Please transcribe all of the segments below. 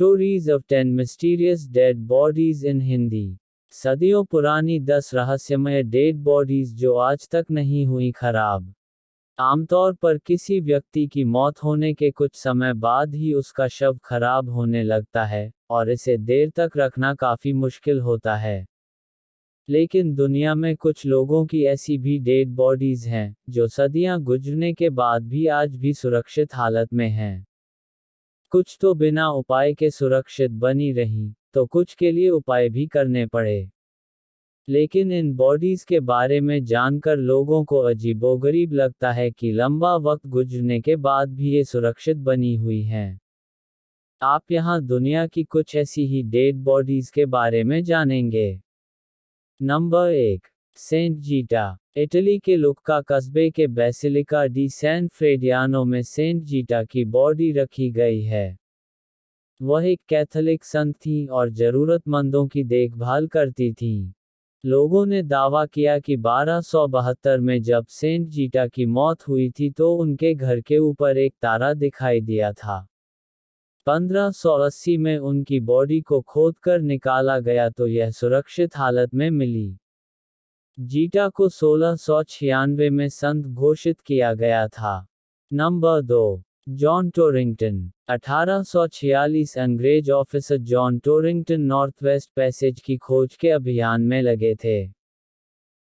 Stories of ten mysterious dead bodies in Hindi सदियों पुरानी दस रहस्यमय डेड बॉडीज जो आज तक नहीं हुई खराब। आमतौर पर किसी व्यक्ति की मौत होने के कुछ समय बाद ही उसका शव खराब होने लगता है, और इसे देर तक रखना काफ़ी मुश्किल होता है। लेकिन दुनिया में कुछ लोगों की ऐसी भी डेड बॉडीज हैं, जो सदियाँ गुजरने के बाद भी आज भी सुरक्षित हालत में हैं। कुछ तो बिना उपाय के सुरक्षित बनी रही तो कुछ के लिए उपाय भी करने पड़े। लेकिन इन बॉडीज के बारे में जानकर लोगों को अजीबोगरीब लगता है कि लंबा वक्त गुजरने के बाद भी ये सुरक्षित बनी हुई हैं। आप यहाँ दुनिया की कुछ ऐसी ही डेड बॉडीज के बारे में जानेंगे। नंबर एक सेंट जीटा इटली के लुक्का कस्बे के बेसिलिका डी सैन फ्रेडियानो में सेंट जीटा की बॉडी रखी गई है। वह एक कैथोलिक संत थी और जरूरतमंदों की देखभाल करती थी। लोगों ने दावा किया कि बारह में जब सेंट जीटा की मौत हुई थी तो उनके घर के ऊपर एक तारा दिखाई दिया था। 1580 में उनकी बॉडी को खोदकर निकाला गया तो यह सुरक्षित हालत में मिली। जीटा को सोलह सौ छियानवे में संत घोषित किया गया था। नंबर दो, जॉन टोरिंगटन 1846 अंग्रेज़ officer John Torrington North West Passage की खोज के अभियान में लगे थे।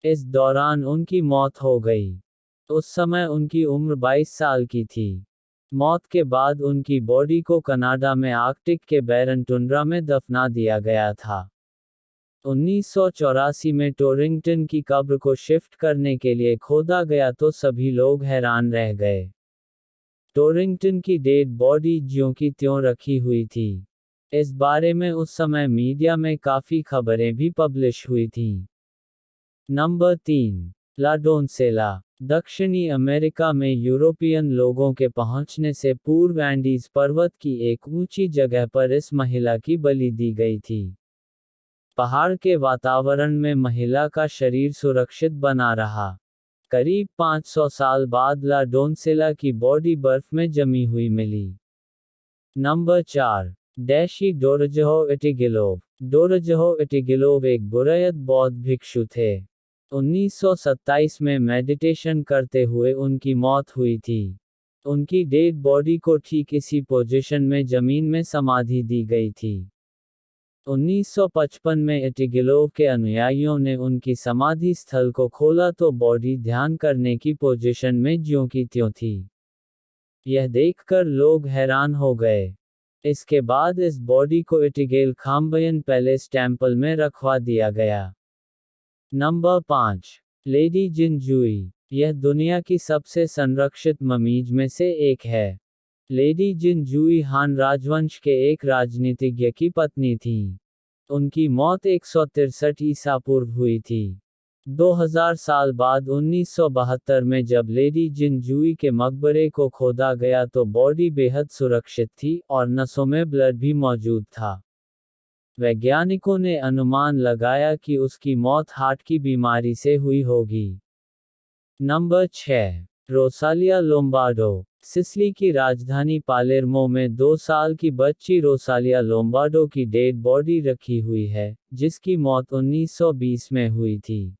इस दौरान उनकी मौत हो गई। उस समय उनकी उम्र 22 साल की थी। मौत के बाद उनकी बॉडी को कनाडा में आर्कटिक के बैरन टुंड्रा में दफना दिया गया था। उन्नीस सौ चौरासी में टोरिंगटन की कब्र को शिफ्ट करने के लिए खोदा गया तो सभी लोग हैरान रह गए। टोरिंगटन की डेड बॉडी ज्यों की त्यों रखी हुई थी। इस बारे में उस समय मीडिया में काफ़ी खबरें भी पब्लिश हुई थी। नंबर तीन लाडोनसेला दक्षिणी अमेरिका में यूरोपियन लोगों के पहुँचने से पूर्व एंडीज पर्वत की एक ऊँची जगह पर इस महिला की बलि दी गई थी। पहाड़ के वातावरण में महिला का शरीर सुरक्षित बना रहा। करीब 500 साल बाद ला डोनसेला की बॉडी बर्फ़ में जमी हुई मिली। नंबर चार, डैशी डोरजहो इटिगिलोव डोरजहो इटिगिलोव एक बुरयत बौद्ध भिक्षु थे। 1927 में मेडिटेशन करते हुए उनकी मौत हुई थी। उनकी डेड बॉडी को ठीक इसी पोजीशन में ज़मीन में समाधि दी गई थी। 1955 में एटिगिलोव के अनुयायियों ने उनकी समाधि स्थल को खोला तो बॉडी ध्यान करने की पोजीशन में ज्यों की त्यों थी। यह देखकर लोग हैरान हो गए। इसके बाद इस बॉडी को इटिगेल खाम्बयन पैलेस टेंपल में रखवा दिया गया। नंबर पाँच, लेडी जिन जुई यह दुनिया की सबसे संरक्षित ममीज में से एक है। लेडी जिन जुई हान राजवंश के एक राजनीतिज्ञ की पत्नी थी, उनकी मौत एक सौ तिरसठ ईसा पूर्व हुई थी। 2000 साल बाद 1972 में जब लेडी जिन जुई के मकबरे को खोदा गया तो बॉडी बेहद सुरक्षित थी और नसों में ब्लड भी मौजूद था। वैज्ञानिकों ने अनुमान लगाया कि उसकी मौत हार्ट की बीमारी से हुई होगी। नंबर 6 रोसालिया लोम्बार्डो सिसली की राजधानी पालेर्मो में दो साल की बच्ची रोसालिया लोम्बार्डो की डेड बॉडी रखी हुई है, जिसकी मौत 1920 में हुई थी।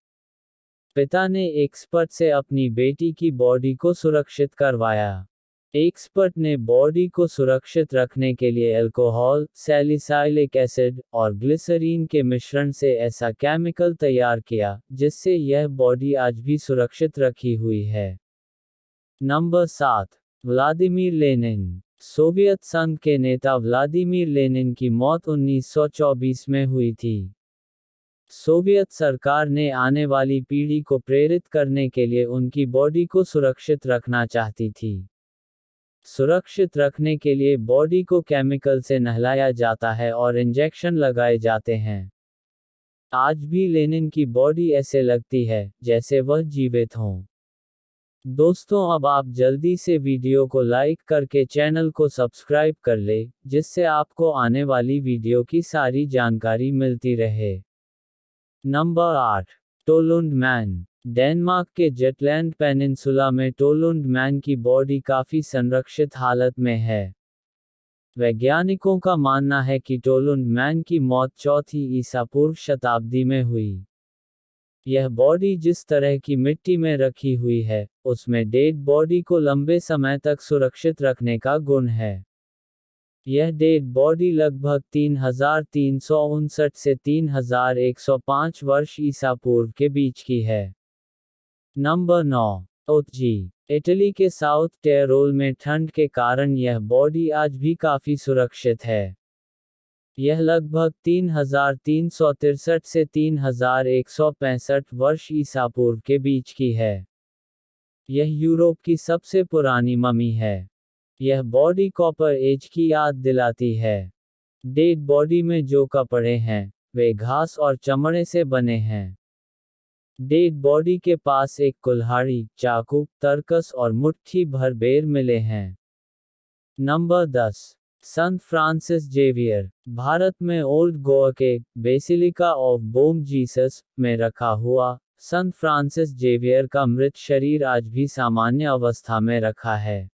पिता ने एक्सपर्ट से अपनी बेटी की बॉडी को सुरक्षित करवाया। एक्सपर्ट ने बॉडी को सुरक्षित रखने के लिए अल्कोहल, सैलिसाइलिक एसिड और ग्लिसरीन के मिश्रण से ऐसा केमिकल तैयार किया, जिससे यह बॉडी आज भी सुरक्षित रखी हुई है। नंबर सात व्लादिमीर लेनिन सोवियत संघ के नेता व्लादिमीर लेनिन की मौत 1924 में हुई थी। सोवियत सरकार ने आने वाली पीढ़ी को प्रेरित करने के लिए उनकी बॉडी को सुरक्षित रखना चाहती थी। सुरक्षित रखने के लिए बॉडी को केमिकल से नहलाया जाता है और इंजेक्शन लगाए जाते हैं। आज भी लेनिन की बॉडी ऐसे लगती है, जैसे वह जीवित हों। दोस्तों, अब आप जल्दी से वीडियो को लाइक करके चैनल को सब्सक्राइब कर ले, जिससे आपको आने वाली वीडियो की सारी जानकारी मिलती रहे। नंबर आठ, टोलुंड मैन। डेनमार्क के जेटलैंड पेनिनसुला में टोलुंड मैन की बॉडी काफ़ी संरक्षित हालत में है। वैज्ञानिकों का मानना है कि टोलुंड मैन की मौत चौथी ईसा पूर्व शताब्दी में हुई। यह बॉडी जिस तरह की मिट्टी में रखी हुई है उसमें डेड बॉडी को लंबे समय तक सुरक्षित रखने का गुण है। यह डेड बॉडी लगभग तीन हज़ार तीन सौ उनसठ से तीन हज़ार एक सौ पाँच वर्ष ईसा पूर्व के बीच की है। नंबर नौ, ओतजी, इटली के साउथ टेरोल में ठंड के कारण यह बॉडी आज भी काफ़ी सुरक्षित है। यह लगभग तीन हज़ार तीन सौ तिरसठ से तीन हज़ार एक सौ पैंसठ वर्ष ईसा पूर्व के बीच की है। यह यूरोप की सबसे पुरानी ममी है। यह बॉडी कॉपर एज की याद दिलाती है। डेड बॉडी में जो कपड़े हैं, वे घास और चमड़े से बने हैं। डेड बॉडी के पास एक कुल्हाड़ी, चाकू, तरकस और मुट्ठी भर बेर मिले हैं। नंबर दस संत फ्रांसिस जेवियर, भारत में ओल्ड गोवा के बेसिलिका ऑफ़ बोम जीसस में रखा हुआ संत फ्रांसिस जेवियर का मृत शरीर आज भी सामान्य अवस्था में रखा है।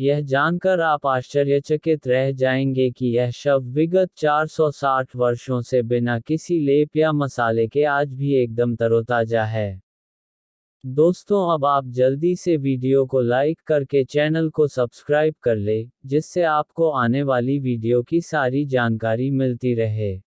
यह जानकर आप आश्चर्यचकित रह जाएँगे कि यह शव विगत 460 वर्षों से बिना किसी लेप या मसाले के आज भी एकदम तरोताजा है। दोस्तों, अब आप जल्दी से वीडियो को लाइक करके चैनल को सब्सक्राइब कर ले, जिससे आपको आने वाली वीडियो की सारी जानकारी मिलती रहे।